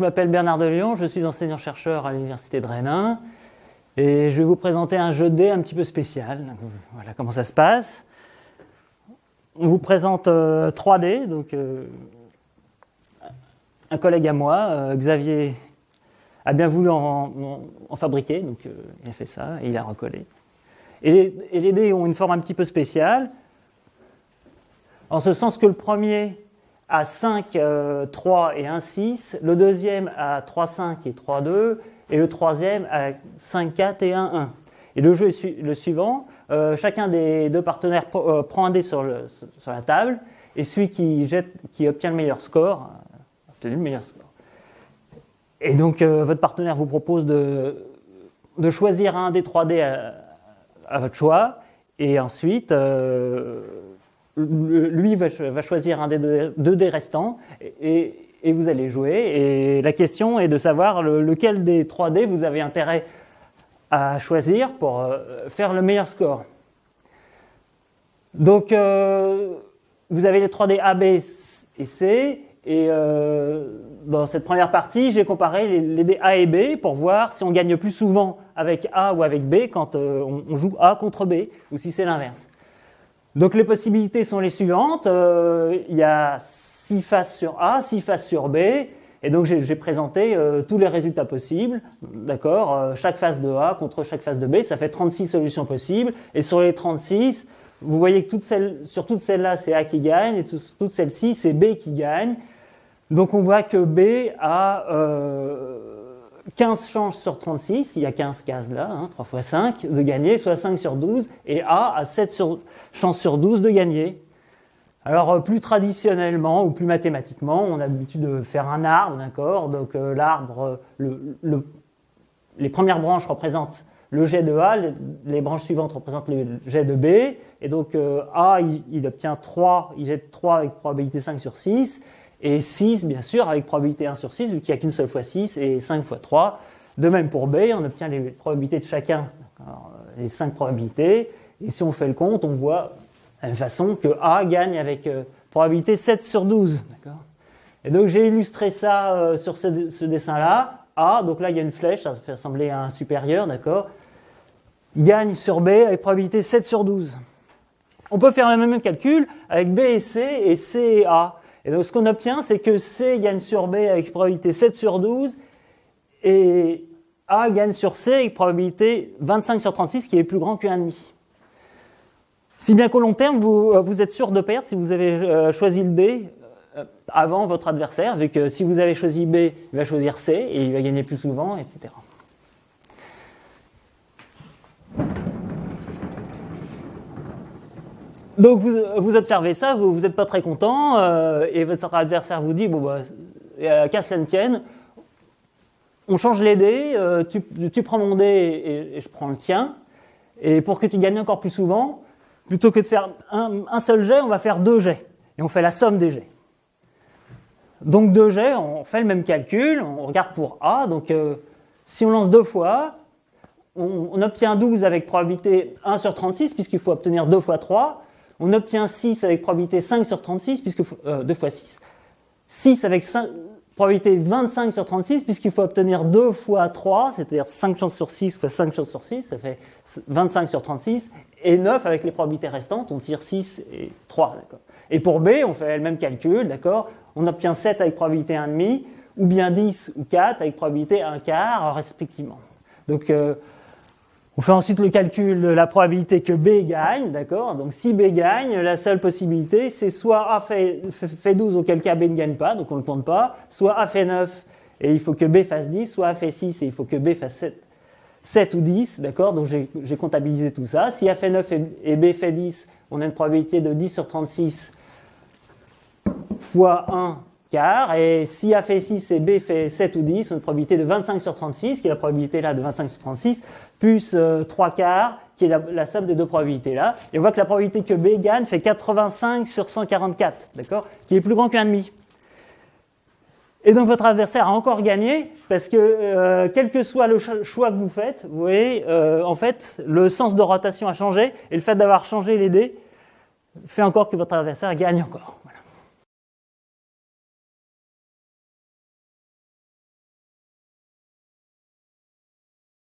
Je m'appelle Bernard de Lyon, je suis enseignant-chercheur à l'Université de Rennes et je vais vous présenter un jeu de dés un petit peu spécial. voilà comment ça se passe. On vous présente 3 dés, donc euh, un collègue à moi, euh, Xavier, a bien voulu en, fabriquer, donc euh, il a fait ça et il a recollé. Et, les dés ont une forme un petit peu spéciale, en ce sens que le premier a 5, 3 et 1, 6, le deuxième a 3, 5 et 3, 2, et le troisième a 5, 4 et 1, 1. Et le jeu est le suivant, euh, chacun des deux partenaires euh, prend un dé sur, la table, et celui qui, jette, obtient le meilleur score, a obtenu le meilleur score. Et donc euh, votre partenaire vous propose de, de, choisir un des 3 dés à, à, votre choix, et ensuite lui va, choisir un des deux, dés restants, et, vous allez jouer. Et la question est de savoir lequel des 3 dés vous avez intérêt à choisir pour euh, faire le meilleur score. Donc, euh, vous avez les 3D A, B et C. Et euh, dans cette première partie, j'ai comparé les, dés A et B pour voir si on gagne plus souvent avec A ou avec B quand on, joue A contre B, ou si c'est l'inverse. Donc les possibilités sont les suivantes. il y a 6 faces sur A, 6 faces sur B, et donc j'ai présenté euh, tous les résultats possibles, d'accord euh, Chaque phase de A contre chaque phase de B, ça fait 36 solutions possibles. Et sur les 36, vous voyez que toutes celles, sur toutes celles-là, c'est A qui gagne, et toutes celles-ci, c'est B qui gagne. Donc on voit que B a euh, 15 chances sur 36, il y a 15 cases là, hein, 3 fois 5, de gagner, soit 5 sur 12, et A a 7 sur, chances sur 12 de gagner. Alors euh, plus traditionnellement ou plus mathématiquement, on a l'habitude de faire un arbre, d'accord? Donc euh, l'arbre, le, les premières branches représentent le jet de A, les, branches suivantes représentent le jet de B, et donc euh, A, il, obtient 3, il jette 3 avec probabilité 5 sur 6, et 6, bien sûr, avec probabilité 1 sur 6, vu qu'il n'y a qu'une seule fois 6, et 5 fois 3. De même pour B, on obtient les probabilités de chacun, les 5 probabilités, et si on fait le compte, on voit de la même façon que A gagne avec euh, probabilité 7 sur 12. Et donc j'ai illustré ça euh, sur ce, ce dessin-là. A, donc là il y a une flèche, ça fait ressembler à un supérieur, d'accord? Gagne sur B avec probabilité 7 sur 12. On peut faire le même calcul avec B et C et C et A. Et donc ce qu'on obtient, c'est que C gagne sur B avec probabilité 7 sur 12 et A gagne sur C avec probabilité 25 sur 36 qui est plus grand que 1,5. Si bien qu'au long terme, vous, euh, vous, êtes sûr de perdre si vous avez euh, choisi le D euh, avant votre adversaire, vu que si vous avez choisi B, il va choisir C et il va gagner plus souvent, etc. Donc vous, vous, observez ça, vous n'êtes pas très content, euh, et votre adversaire vous dit, bon bah, euh, qu'à cela ne tienne, on change les dés, euh, tu, tu, prends mon dé et, je prends le tien, et pour que tu gagnes encore plus souvent, plutôt que de faire un, seul jet, on va faire deux jets. Et on fait la somme des jets. Donc deux jets, on fait le même calcul, on regarde pour A. Donc euh, si on lance deux fois, on, obtient 12 avec probabilité 1 sur 36, puisqu'il faut obtenir 2 fois 3. On obtient 6 avec probabilité 5 sur 36, puisque euh, 2 fois 6. 6 avec 5, probabilité 25 sur 36, puisqu'il faut obtenir 2 fois 3, c'est-à-dire 5 chances sur 6 fois 5 chances sur 6, ça fait 25 sur 36, et 9 avec les probabilités restantes, on tire 6 et 3, d'accord. Et pour B, on fait le même calcul, d'accord, on obtient 7 avec probabilité 1,5, ou bien 10 ou 4 avec probabilité 1 quart, respectivement. Donc, euh, on fait ensuite le calcul de la probabilité que B gagne, d'accord? Donc si B gagne, la seule possibilité, c'est soit A fait, fait 12, auquel cas B ne gagne pas, donc on ne le compte pas, soit A fait 9 et il faut que B fasse 10, soit A fait 6 et il faut que B fasse 7, 7 ou 10, d'accord? Donc j'ai comptabilisé tout ça. Si A fait 9 et B fait 10, on a une probabilité de 10 sur 36 fois 1 et si A fait 6 et B fait 7 ou 10, on a une probabilité de 25 sur 36, qui est la probabilité là de 25 sur 36, plus 3 euh, quarts, qui est la, somme des deux probabilités là. Et on voit que la probabilité que B gagne fait 85 sur 144, d'accord? Qui est plus grand qu'un demi. Et donc votre adversaire a encore gagné, parce que euh, quel que soit le choix que vous faites, vous voyez, euh, en fait, le sens de rotation a changé, et le fait d'avoir changé les dés fait encore que votre adversaire gagne encore.